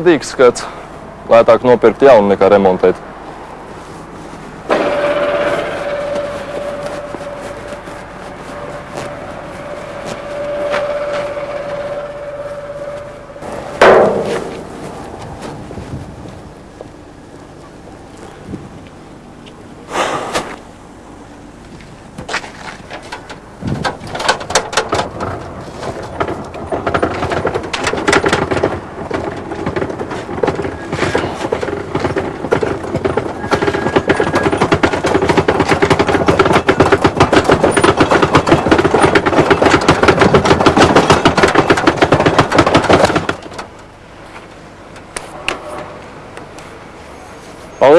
bēdīgs skats. Lētāk nopirkt jaunu nekā remontēt.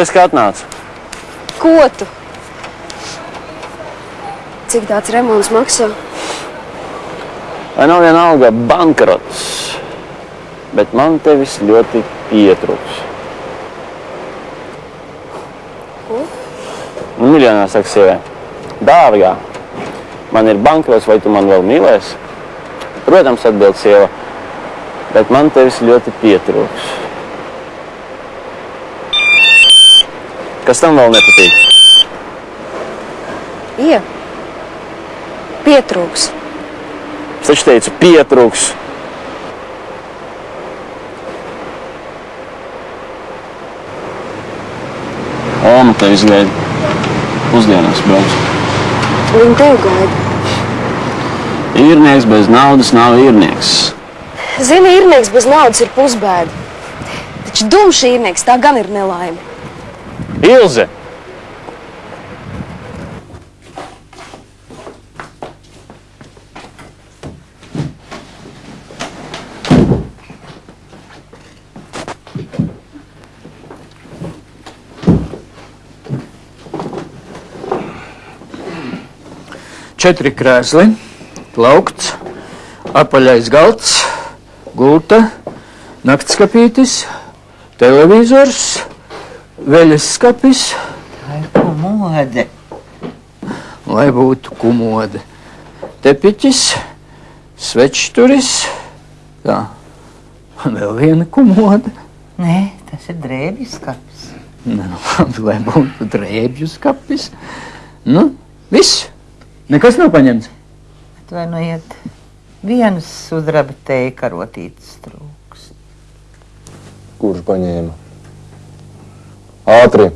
Paldies, ka atnāci. Ko tu? Cik tāds remonts maksā? Vai nav vienalga bankrots, bet man tevis ļoti pietrūks. Ko? Nu, miljonā saka sievē. Dārgā, man ir bankrots, vai tu man vēl mīlēsi? Protams, atbild sieva, bet man tevis ļoti pietrūks. Kas tam vēl nepatīk? Ie. Pietrūks. Es taču teicu, pietrūks. Oma tevis gaida. Pusdienās brauc. Viņa tev gaida. Īrnieks bez naudas nav īrnieks. Zini, īrnieks bez naudas ir pusbēda. Taču dumšs īrnieks tā gan ir nelaime. Ilze! Četri krēsli, plaukts, apaļais galds, gulta, naktskapītis, televizors, veļas skapis, Ai, komode. lai būtu kumode, tepiķis, svečturis, tā, un vēl viena kumode. Nē, tas ir drēbju skats. Nu, labi, lai būtu drēbju skapis. Nu, viss. Nekas nav paņemts. Atvainojiet, vienas sudraba teja karotītes trūks. Kurš paņēma? Ātri!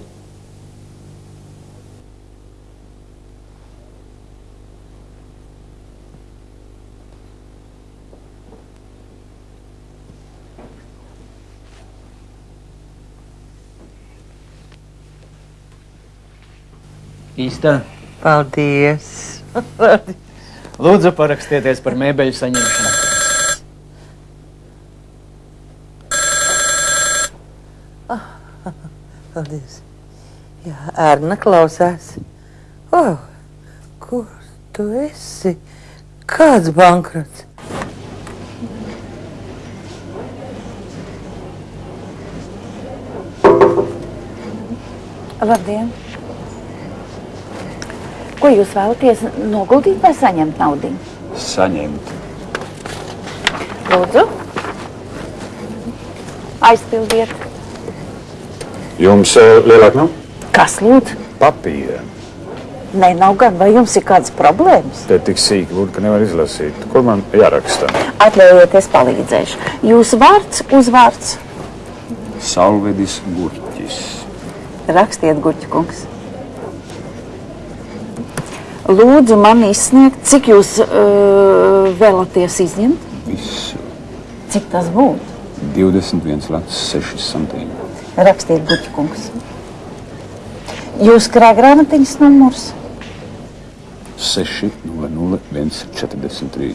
Īstā. Paldies! Lūdzu, parakstieties par mēbeļu saņemšanu. Paldies! Jā, Erna klausās. Oh, kur tu esi? Kāds bankrots? Labdien! Ko jūs vēlaties noguldīt vai saņemt naudu? Saņemt. Lūdzu, aizpildiet. Jums uh, lielāk nav? Kas lūdzu? Papīra. Nē, nav gan. Vai jums ir kādas problēmas? Te tik sīki būtu, ka nevar izlasīt. Kur man jāraksta? Atļaujiet, es palīdzēšu. Jūsu vārds, uzvārds. Salvedis Gurķis. Rakstiet, Guķa kungs. Lūdzu, man izsniegt, cik jūs uh, vēlaties izņemt? Visu. Cik tas būtu? 21 lats, 6 santīmi. Rakstiet, Guķa kungs. Jūs krājgrāmatiņas numurs? 6, 0, 0, 1, 43.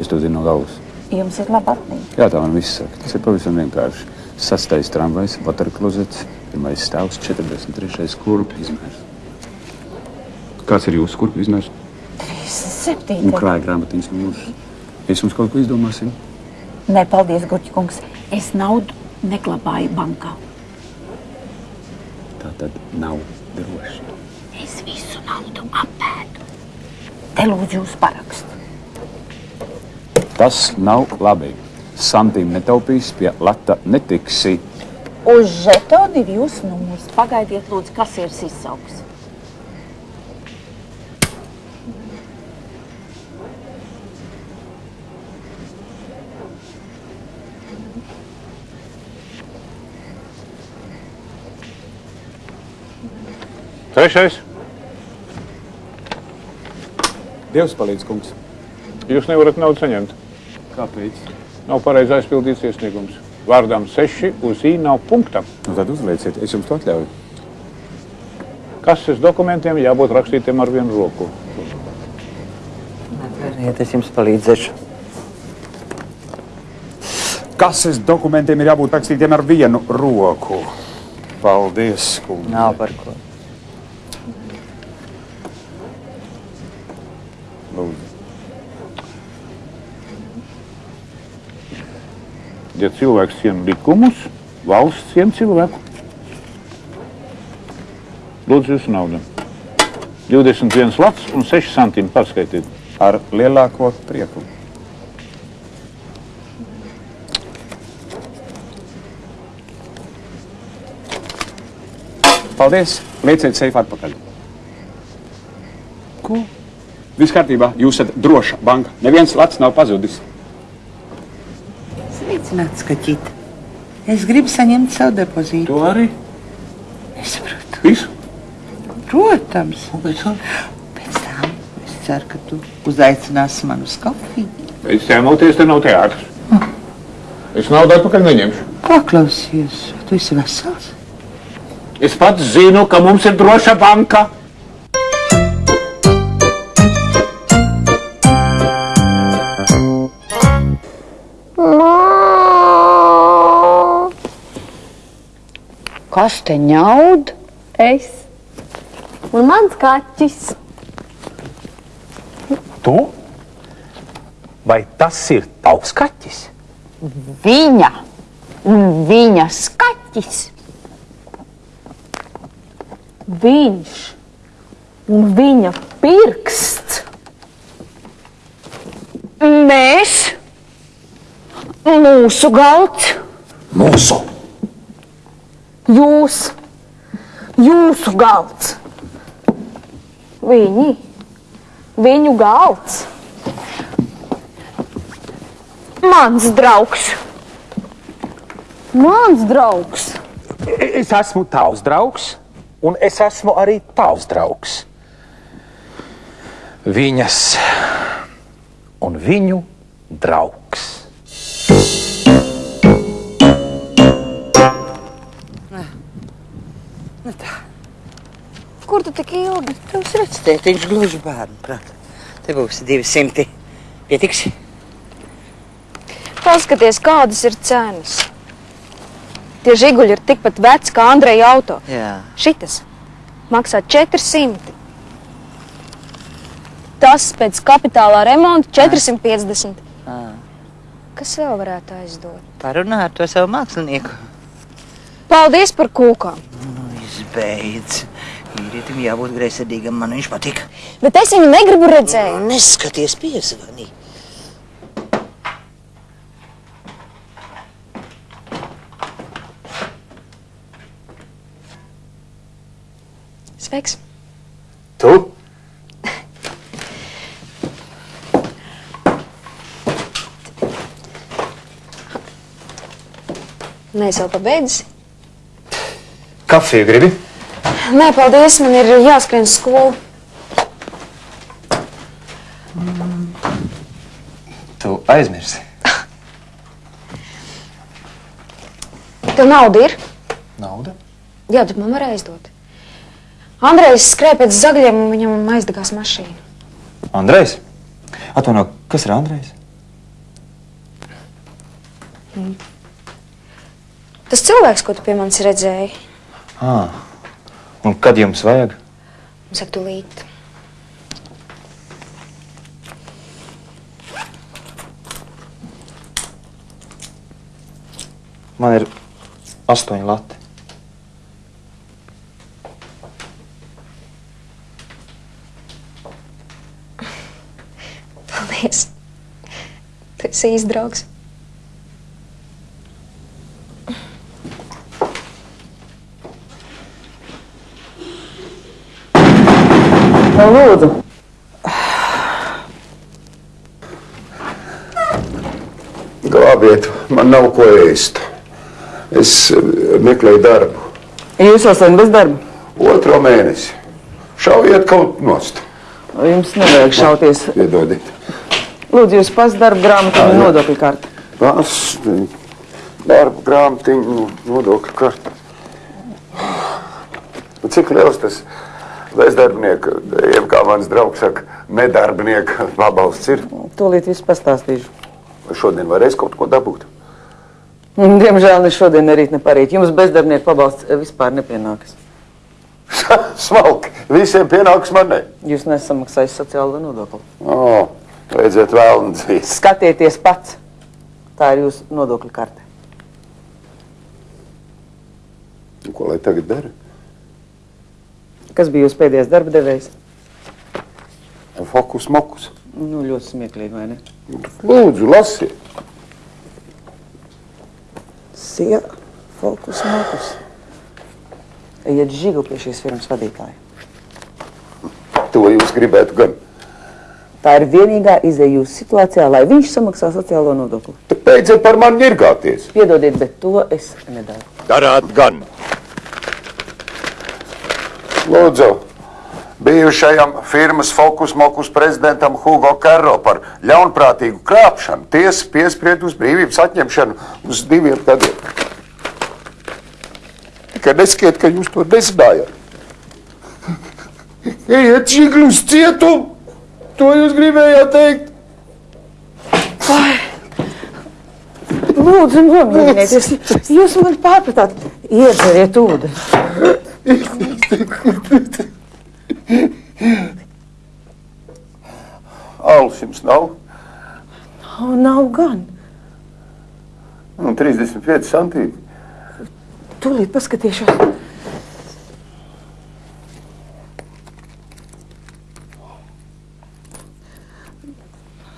Es to zinu no galvas. Jums ir laba atmiņa. Jā, tā man viss saka. Tas ir pavisam vienkārši. Sastais tramvajs, vatarklozets, pirmais stāvs, 43. kurpju izmērs. Kāds ir jūsu kurpju izmērs? 37. Un krāja grāmatiņas numurs. Es jums kaut ko izdomāsim. Nē, paldies, Guķa kungs. Es naudu neglabāju bankā. Tad nav droši. Es visu naudu apēdu. Te lūdzu jūs parakstu. Tas nav labi. santīm netaupīs, pie lata netiksi. Uz žetona ir jūsu numurs. Pagaidiet, lūdzu, kas ir izsauks. Trešais. Dievs palīdz, kungs. Jūs nevarat naudu saņemt. Kāpēc? Nav pareizi aizpildīts iesniegums. Vārdām seši uz i nav punkta. Nu, tad uzlieciet, es jums to atļauju. Kases dokumentiem jābūt rakstītiem ar vienu roku. Veriet, es jums palīdzēšu. Kases dokumentiem ir jābūt rakstītiem ar vienu roku. Paldies, kungs. Nav par ko. Ja cilvēks ciena likumus, valsts ciena cilvēku. Lūdzu, jūsu naudu. 21 lats un 6 santīmi pārskaitīt. Ar lielāko prieku. Paldies! Lieciet seifu atpakaļ. Ko? Viss kārtībā, jūs esat droša banka. Neviens lats nav pazudis. Sveicināts, skaķīt. Es gribu saņemt savu depozītu. To arī? Nesaprotu. Visu? Protams. Pēc tam es ceru, ka tu uzaicināsi mani uz kafiju. Pēc ķēmoties, te nav teātris. Es naudu atpakaļ neņemšu. Paklausies, tu esi vesels? Es pats zinu, ka mums ir droša banka. Kas te ņaud? Es. Un mans kaķis. Tu? Vai tas ir tavs kaķis? Viņa un viņa skaķis. Viņš un viņa pirksts. Mēs, mūsu galds, Mūsu! Jūs, jūsu galds. Viņi, viņu galds. Mans draugs. Mans draugs. Es esmu tavs draugs, un es esmu arī tavs draugs. Viņas un viņu draugs. Kur tu tik ilgi? Tavs redz, tētiņš gluži bērnu prāt. Te būs 200. Pietiks? Paskaties, kādas ir cenas. Tie žiguļi ir tikpat veci kā Andreja auto. Jā. Šitas maksā 400. Tas pēc kapitālā remonta 450. Kas vēl varētu aizdot? Parunā ar to savu mākslinieku. Paldies par kūkām. Izbeidz. Vīrietim jābūt greizsirdīgam, man viņš patīk. Bet es viņu negribu redzēt. Neskaties piesvanī. Sveiks! Tu? Nē, es jau pabeidzu. Kafiju gribi? Nē, paldies, man ir jāskrien skolu. Tu aizmirsi. Tev nauda ir? Nauda? Jā, bet man var aizdot. Andrejs skrēja pēc zagļiem un viņam aizdegās mašīna. Andrejs? Atvaino, kas ir Andrejs? Tas cilvēks, ko tu pie manis redzēji, Ah, un kad jums vajag? saka, tūlīt. Man ir astoņi lati. Paldies! Tu esi īsts draugs. Lūdzu. Glābiet, man nav ko ēst. Es meklēju darbu. Jūs esat bez darba? Otro mēnesi. Šaujiet kaut nost. Jums nevajag šauties. Piedodiet. Lūdzu, jūs pats darba grāmatu un nodokļu karti. Pas, darba grāmatiņu, nodokļu karti. Nu, Cik liels tas bezdarbnieku, jeb kā mans draugs saka, nedarbnieku pabalsts ir? Tūlīt viss pastāstīšu. Šodien varēs kaut ko dabūt? Diemžēl ne šodien, ne rīt, ne parīt. Jums bezdarbnieku pabalsts eh, vispār nepienākas. Smalki. Visiem pienāks man ne. Jūs nesamaksājat sociālo nodokli. O, vajadzētu vēl dzīves. Skatieties pats. Tā ir jūsu nodokļu karte. Ko lai tagad dara? Kas bija jūsu pēdējais darba devējs? Fokus, mokus. Nu, ļoti smieklīgi, vai ne? Lūdzu, lasiet. Sija, fokus, mokus. Ejiet žigu pie šīs firmas vadītāja. To jūs gribētu gan. Tā ir vienīgā izēja jūsu situācijā, lai viņš samaksā sociālo nodokli. Tad beidziet par mani ņirgāties. Piedodiet, bet to es nedaru. Darāt gan. Lūdzu, bijušajam firmas Fokus Mokus prezidentam Hugo Karro par ļaunprātīgu krāpšanu tiesa piespried uz brīvības atņemšanu uz diviem gadiem. Tikai neskiet, ka jūs to nezinājāt. Ejiet žigli uz cietumu! To jūs gribējāt teikt? Lūdzu, nomierinieties. Jūs man pārpratāt. Iedzeriet ūdeni. Alus jums nav? O, nav gan. Nu, 35 centīmi. Tūlīt paskatīšos.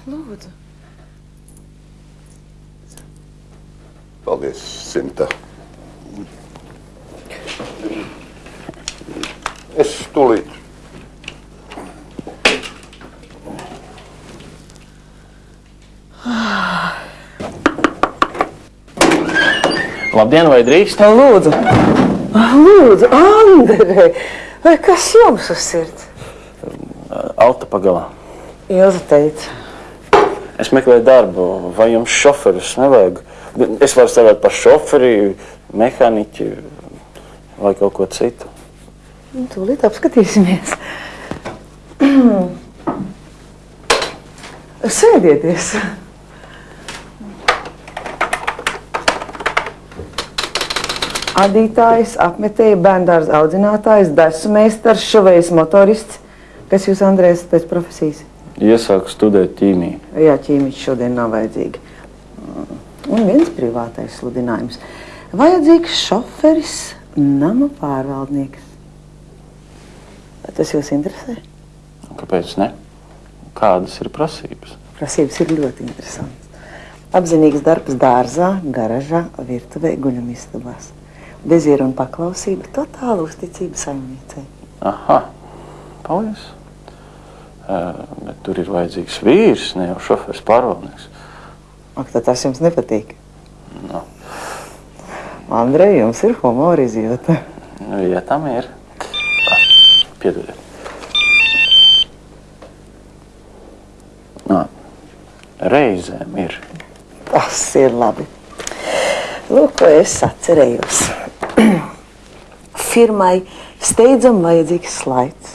Lūdzu. Paldies, Sinta. Es tūlīt. Labdien, vai drīkst? Lūdzu, lūdzu, Andrei, vai kas jums uz sirds? Auto pagalā. Ilza teica, Es meklēju darbu, vai jums šoferis nevajag? Es varu strādāt par šoferi, mehāniķi vai kaut ko citu. Nu, tūlīt apskatīsimies. Sēdieties. Adītājs, apmetēja, bērndārs audzinātājs, desu meistars, šovējs motorists. Kas jūs, Andrēs, pēc profesijas? Iesāku studēt ķīmiju. Jā, ķīmiķis šodien nav vajadzīgi. Un viens privātais sludinājums. Vajadzīgs šoferis, nama pārvaldnieks. Vai tas jūs interesē? Kāpēc ne? Kādas ir prasības? Prasības ir ļoti interesantas. Apzinīgs darbs dārzā, garažā, virtuvē, guļamistabās. Dezieru un paklausība, totāla uzticība saimniecei. Aha, paldies. Uh, bet tur ir vajadzīgs vīrs, ne jau šoferis pārvaldnieks. Ak, tad tas jums nepatīk. No. Andrej, jums ir humora izjūta. Nu, ja tam ir. Piedodiet. Nā, reizēm ir. Tas ir labi. Lūk, ko es atcerējos. Firmai steidzam vajadzīgs slaids.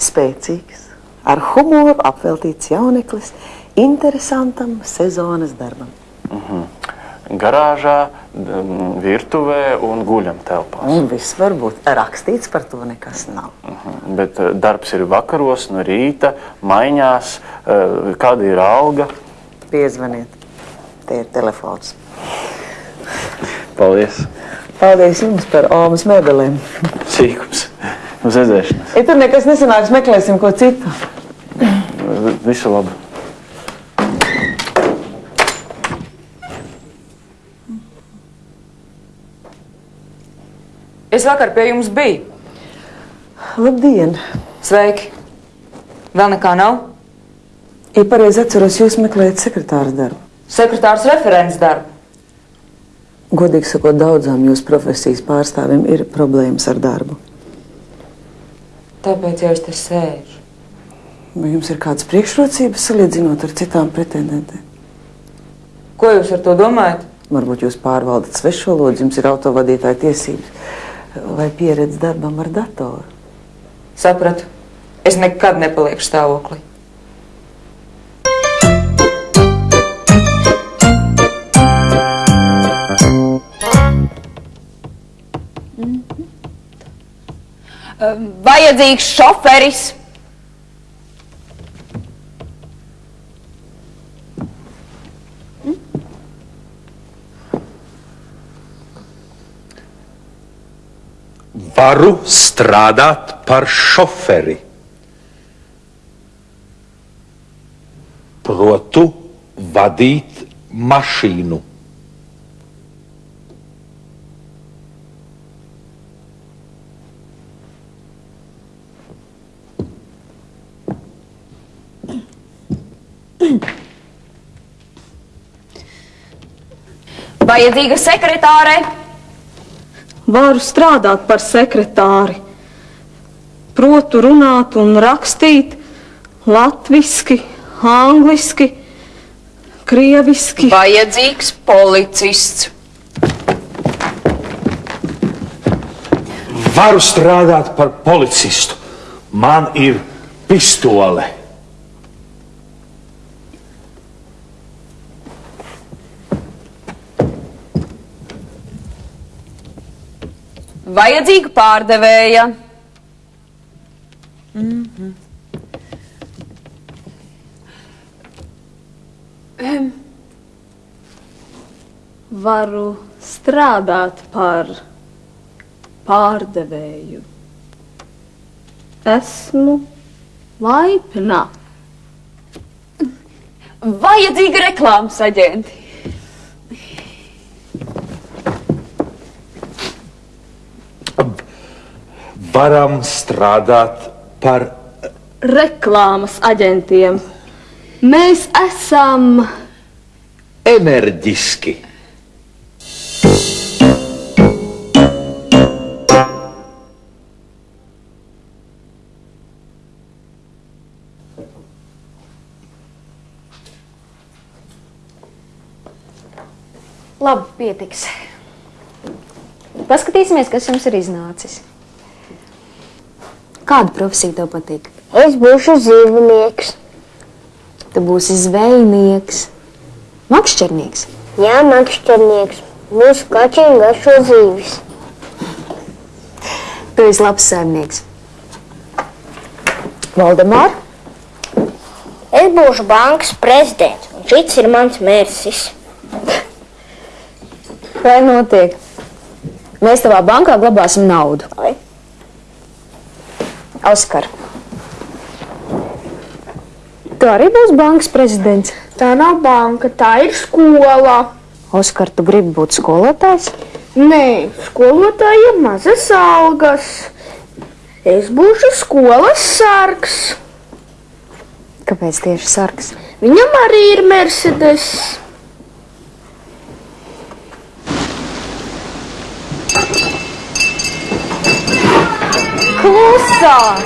Spēcīgs, ar humoru apveltīts jauneklis, interesantam sezonas darbam. -huh. Garāžā, virtuvē un guļam telpās. Un viss var būt rakstīts par to nekas nav. Uh -huh. Bet eh, darbs ir vakaros, no rīta, maiņās. eh, Kāda ir alga? Piezvaniet. Te ir telefons. Paldies! Paldies jums par Omas mēbelēm. Sīkums! Uz redzēšanos! Ja tur nekas nesanāks, meklēsim ko citu. Visu labu! Es vakar pie jums biju. Labdien! Sveiki! Vēl nekā nav? Ja pareizi atceros, jūs meklējat sekretāra darbu. Sekretārs referents darbu. Godīgi sakot, daudzām jūsu profesijas pārstāvjiem ir problēmas ar darbu. Tāpēc jau es te sēžu. Vai jums ir kādas priekšrocības salīdzinot ar citām pretendentēm? Ko jūs ar to domājat? Varbūt jūs pārvaldat svešvalodu, jums ir autovadītāja tiesības vai pieredze darbam ar datoru. Sapratu. Es nekad nepalieku stāvoklī. Vajadzīgs šoferis. Varu strādāt par šoferi. Protu vadīt mašīnu. Vajadzīga sekretāre. Varu strādāt par sekretāri. Protu runāt un rakstīt latviski, angliski, krieviski. Vajadzīgs policists. Varu strādāt par policistu. Man ir pistole. Vajadzīga pārdevēja. Mhm. Em, Varu strādāt par pārdevēju. Esmu laipna. Vajadzīga reklāmas aģenti. Varam strādāt par Reklāmas aģentiem. Mēs esam enerģiski. Labi, pietiks. Paskatīsimies, kas jums ir iznācis. Kāda profesija tev patīk? Es būšu zīvnieks. Tu būsi zvejnieks, makšķernieks. Jā, makšķernieks. Mūsu kaķiem garšo zīves. Tu esi labs saimnieks. Valdemār, Es būšu bankas prezidents, un šis ir mans mērķis. vai notiek? Mēs tavā bankā glabāsim naudu. Ai. Oskar. Tu arī būsi bankas prezidents. Tā nav banka, tā ir skola. Oskar, tu gribi būt skolotājs? Nē, skolotājiem mazas algas. Es būšu skolas sargs. Kāpēc tieši sargs? Viņam arī ir Mercedes. 哭死了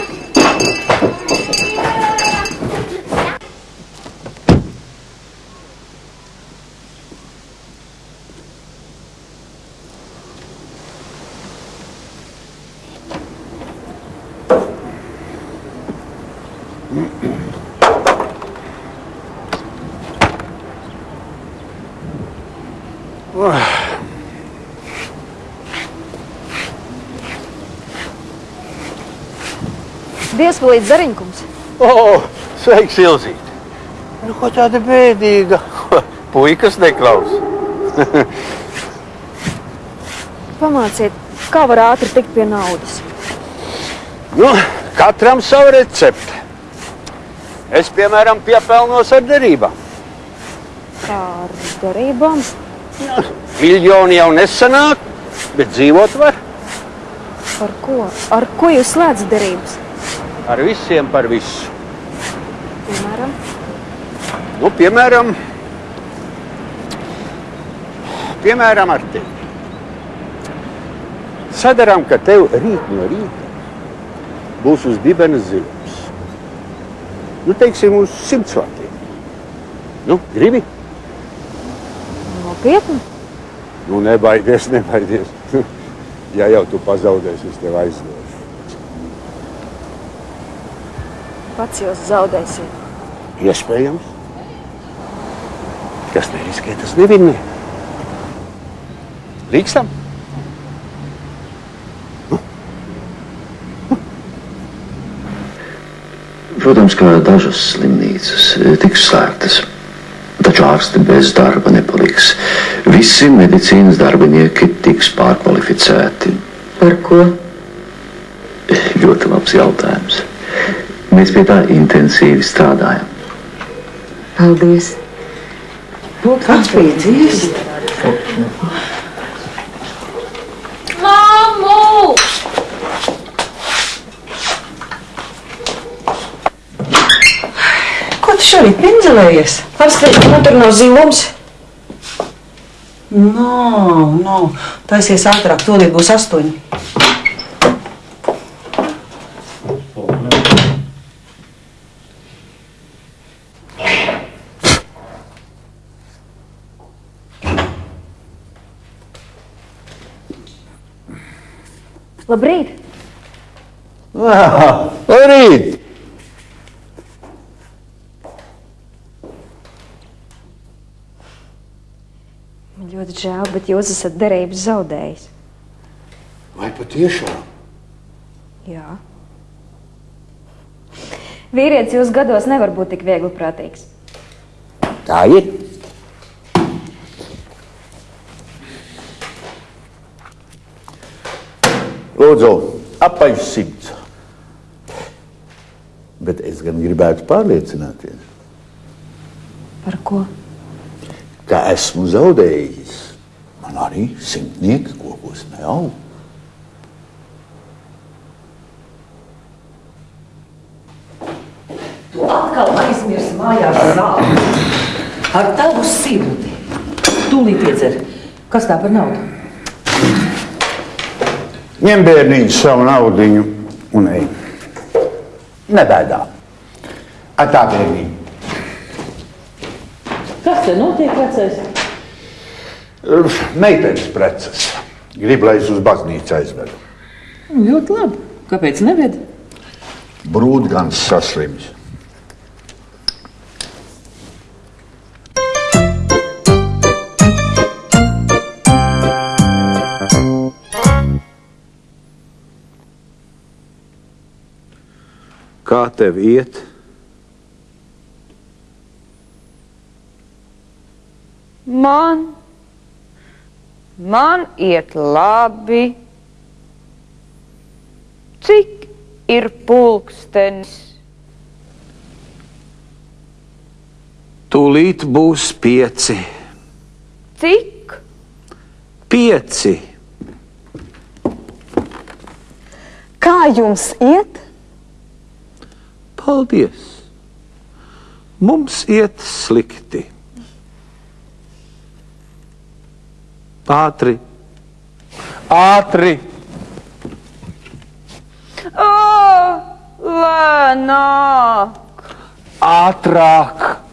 Dievs palīdz zariņkums. O, sveiks, Ilzīt! Nu, ko tāda bēdīga? Puikas neklaus. Pamāciet, kā var ātri tikt pie naudas. nu, katram savu recepti. Es, piemēram, piepelnos ar derībām. Kā ar derībām? Miljoni jau nesanāk, bet dzīvot var Ar ko? Ar ko jūs slēdzat derības? Ar visiem par visu. Nu, piemēram, piemēram, ar tevi. Sadarām, ka tev rīt no rīta būs uz dibena zilums. Nu, teiksim, uz simts vatiem. Nu, gribi? Nopietni? Nu, nebaidies, nebaidies. ja jau tu pazaudēsi, es tev aizdošu. Pats jūs zaudēsiet. Iespējams. Kas neriskē, tas nevinnē. Līkstam? Protams, ka dažas slimnīcas tiks slēgtas, taču ārsti bez darba nepaliks. Visi medicīnas darbinieki tiks pārkvalificēti. Par ko? Ļoti labs jautājums. Mēs pie tā intensīvi strādājam. Paldies! Atpīdzies! Māmu! Ko tu šorīt pinzelējies? Apskatīt, man tur nav zilums. No, no. Taisies ātrāk, tūlīt būs astoņi. Labrīt! Labrīt! Man ļoti žēl, bet jūs esat derības zaudējis. Vai patiešām? Jā. Vīrietis jūs gados nevar būt tik viegli prātīgs. Tā ir. Lūdzu, apaļ simts. Bet es gan gribētu pārliecināties, Par ko? ka esmu zaudējis. Man arī simtnieki kokos neaug. Tu atkal aizmirsti mājās zāli. Ar tavu sirdi. Tūlīt iedzer. Kas tā par naudu? Ņem bērniņu savu naudiņu un ej. Nebēdā. Atā bērniņu. Kas te notiek, vecais? Meitenes preces. Gribu, lai es uz baznīcu aizvedu. Ļoti labi. Kāpēc neved? Brūtgans saslims. Kā tev iet? Man, man iet labi. Cik ir pulkstenis? Tūlīt būs pieci. Cik? Pieci. Kā jums iet? Paldies! Mums iet slikti. Ātri, ātri! O, lēnāk! Ātrāk!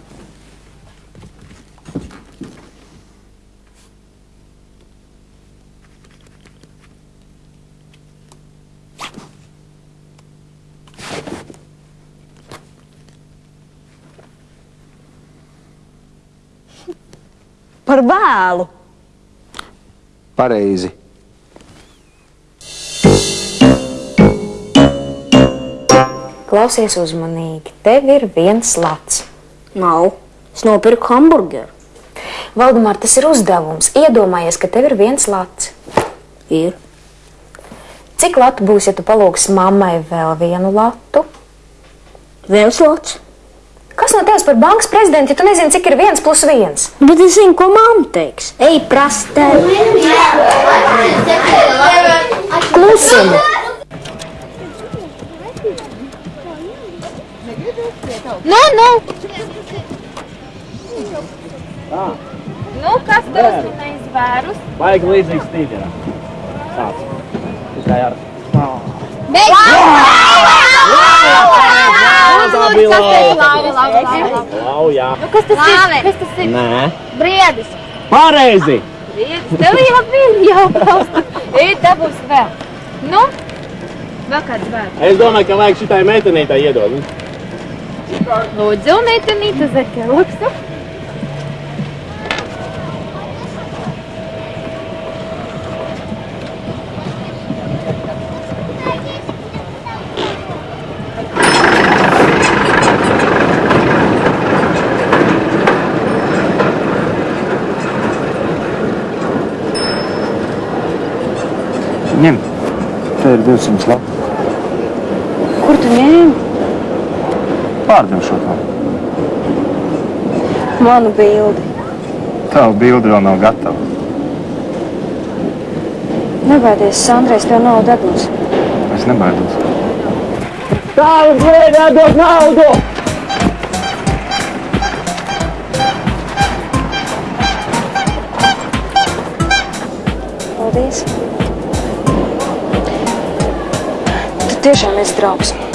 Par vēlu! Pareizi. Klausies uzmanīgi, tev ir viens lats. Nav. Es nopirku hamburgeru. Valdemār, tas ir uzdevums. Iedomājies, ka tev ir viens lats. Ir. Cik latu būs, ja tu palūgsi mammai vēl vienu latu? Viens lats. Kas no tevis par bankas prezidentu, ja tu nezini, cik ir viens plus viens? Bet es zinu, ko mamma teiks. Ej, prastē. Klusum! Nu, nu! Nu, kas tev uzminējis vērus? Vajag līdzīgs tīģerā. Tāds. Tikai ar... Tā bija lauva. Laujā. Nu, kas tas ir? Kas tas ir? Nē. Briedis. Pareizi! Briedis. Tev jau bija jau pausta. Ej, te būs vēl. Nu? Vēl kāds vērts. Es domāju, ka vajag šitai meitenītai iedod. Lūdzu, meitenīte, zeķe, lūdzu. Ņem. Te ir 200 labi. Kur tu ņēmi? Pārdošu to. Manu bildi. Tava bilde vēl nav gatava. Nebaidies, Sandrais tev naudu dabūs. Es nebaidos. Tālāk, lēdē, dod naudu! Tiešām esi draugs.